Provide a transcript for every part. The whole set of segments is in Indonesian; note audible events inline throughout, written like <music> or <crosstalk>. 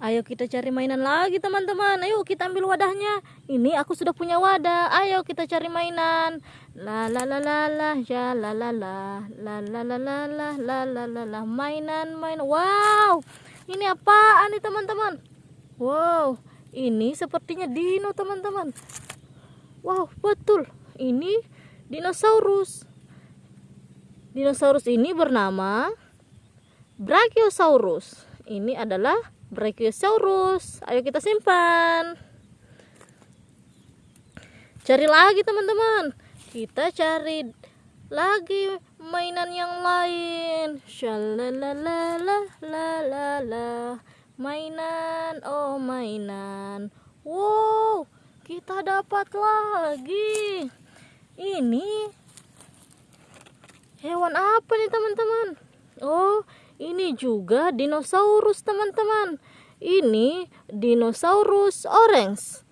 Ayo kita cari mainan lagi teman-teman Ayo kita ambil wadahnya Ini aku sudah punya wadah Ayo kita cari mainan La la la la la Ya la la la La la la la la La la la la Mainan mainan Wow Ini apaan nih teman-teman Wow Ini sepertinya dino teman-teman Wow betul Ini dinosaurus Dinosaurus ini bernama Brachiosaurus Ini adalah Brachiosaurus. Ayo kita simpan. Cari lagi teman-teman. Kita cari lagi mainan yang lain. Shalalalala Mainan, oh mainan. Wow, kita dapat lagi. Ini hewan apa nih teman-teman? Oh, ini juga dinosaurus teman-teman. Ini dinosaurus orange.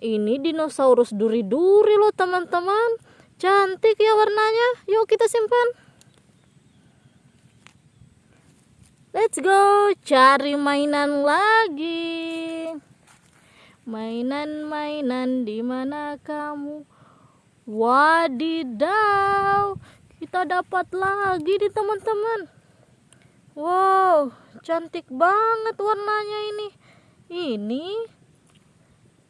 Ini dinosaurus duri-duri loh teman-teman. Cantik ya warnanya. Yuk kita simpan. Let's go cari mainan lagi. Mainan-mainan di mana kamu? Wadidaw, kita dapat lagi di teman-teman. Wow, cantik banget warnanya ini. Ini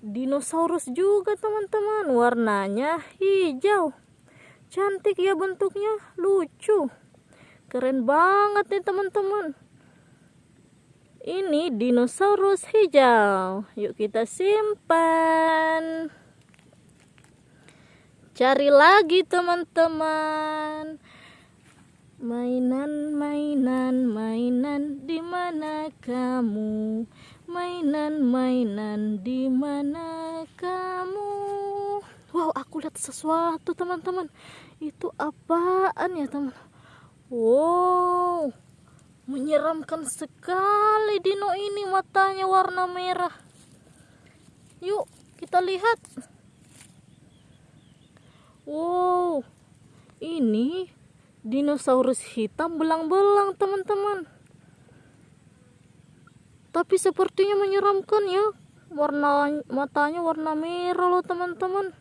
dinosaurus juga teman-teman. Warnanya hijau. Cantik ya bentuknya, lucu. Keren banget nih teman-teman. Ini dinosaurus hijau. Yuk kita simpan. Cari lagi teman-teman. Mainan, mainan, mainan, di mana kamu? Mainan, mainan, di mana kamu? Wow, aku lihat sesuatu, teman-teman. Itu apaan ya, teman? Wow, menyeramkan sekali dino ini matanya warna merah. Yuk, kita lihat. Wow, ini dinosaurus hitam belang-belang teman-teman. Tapi sepertinya menyeramkan ya. Warna matanya warna merah loh teman-teman.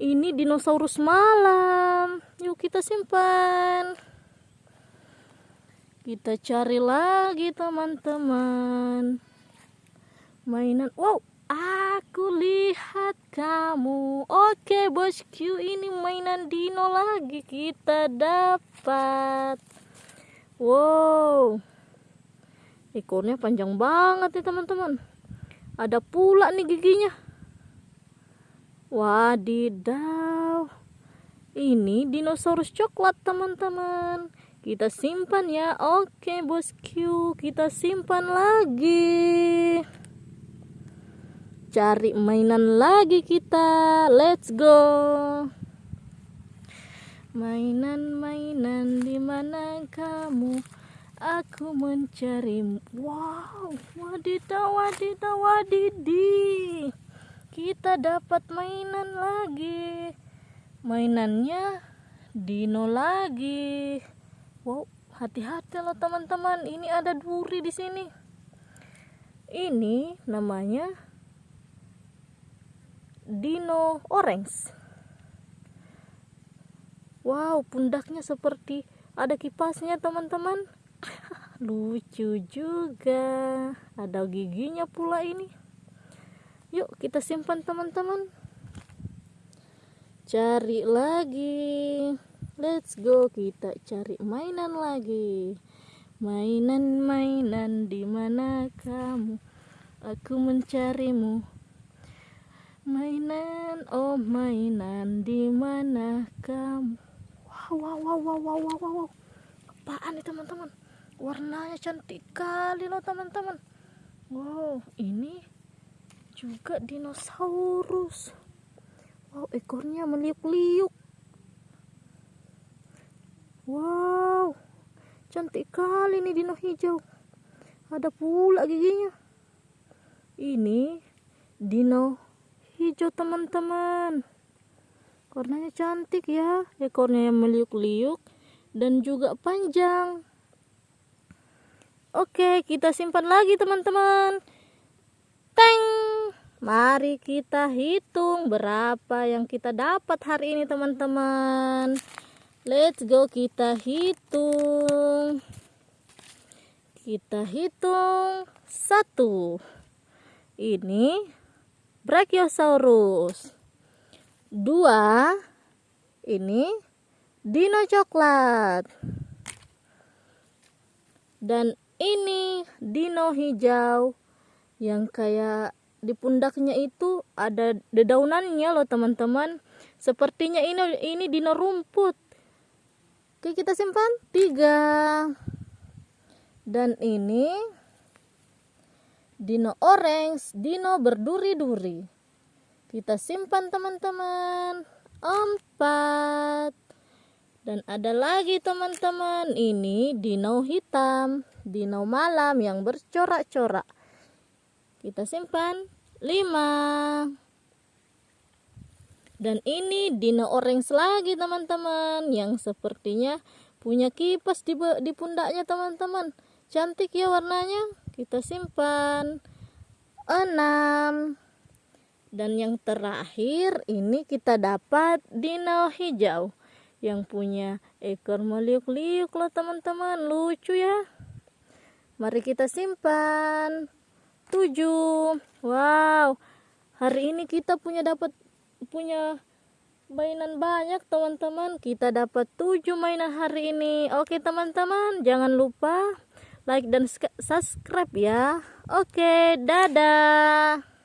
Ini dinosaurus malam. Yuk kita simpan. Kita cari lagi teman-teman. Mainan. Wow Aku lihat kamu. Oke, bosku, ini mainan dino lagi kita dapat. Wow. Ekornya panjang banget nih, teman-teman. Ada pula nih giginya. Wadidaw. Ini dinosaurus coklat, teman-teman. Kita simpan ya. Oke, bosku, kita simpan lagi cari mainan lagi kita. Let's go. Mainan-mainan di mana kamu? Aku mencari. Wow wadidaw wadidaw wadidi. Kita dapat mainan lagi. Mainannya dino lagi. Wow hati-hati loh teman-teman. Ini ada duri di sini. Ini namanya dino orange. Wow pundaknya seperti ada kipasnya teman-teman. <laughs> Lucu juga. Ada giginya pula ini. Yuk kita simpan teman-teman. Cari lagi. Let's go kita cari mainan lagi. Mainan-mainan di mana kamu? Aku mencarimu Mainan, oh mainan di mana kamu? Wow, wow, wow, wow, wow, wow, wow. Apaan nih teman-teman? Warnanya cantik kali loh teman-teman. Wow, ini juga dinosaurus. Wow, ekornya meliuk-liuk. Wow, cantik kali nih dino hijau. Ada pula giginya. Ini dino hijau teman-teman warnanya cantik ya ekornya yang meliuk-liuk dan juga panjang Oke, kita simpan lagi teman-teman. Teng. Mari kita hitung berapa yang kita dapat hari ini teman-teman. Let's go kita hitung. Kita hitung satu. Ini Brachiosaurus. Dua. Ini dino coklat. Dan ini dino hijau yang kayak di pundaknya itu ada dedaunannya loh teman-teman sepertinya ini ini dino rumput oke kita simpan tiga dan ini dino orange dino berduri-duri. Kita simpan teman-teman. Empat. Dan ada lagi teman-teman. Ini dino hitam dino malam yang bercorak-corak. Kita simpan. 5 dan ini dino orange lagi teman-teman yang sepertinya punya kipas di pundaknya teman-teman. Cantik ya warnanya kita simpan. 6 dan yang terakhir ini kita dapat dino hijau. Yang punya ekor meliuk-liuk loh teman-teman. Lucu ya. Mari kita simpan. 7 wow. Hari ini kita punya dapat punya mainan banyak teman-teman. Kita dapat 7 mainan hari ini. Oke teman-teman jangan lupa like dan subscribe ya. Oke dadah